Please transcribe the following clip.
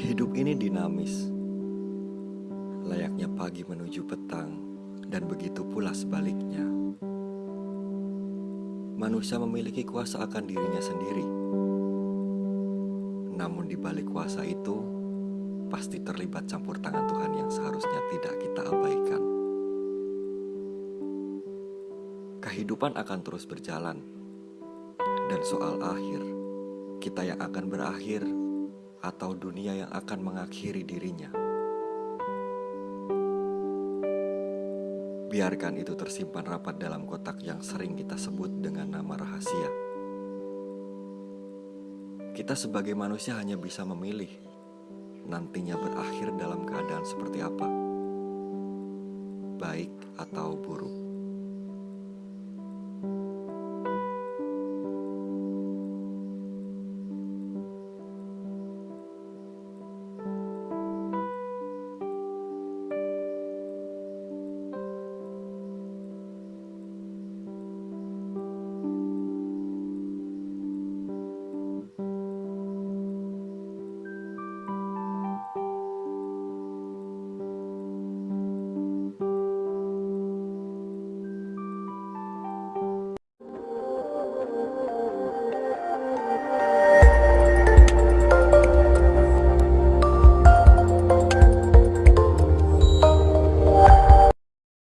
Hidup ini dinamis, layaknya pagi menuju petang, dan begitu pula sebaliknya. Manusia memiliki kuasa akan dirinya sendiri, namun di balik kuasa itu pasti terlibat campur tangan Tuhan yang seharusnya tidak kita abaikan. Kehidupan akan terus berjalan, dan soal akhir, kita yang akan berakhir atau dunia yang akan mengakhiri dirinya. Biarkan itu tersimpan rapat dalam kotak yang sering kita sebut dengan nama rahasia. Kita sebagai manusia hanya bisa memilih nantinya berakhir dalam keadaan seperti apa, baik atau buruk.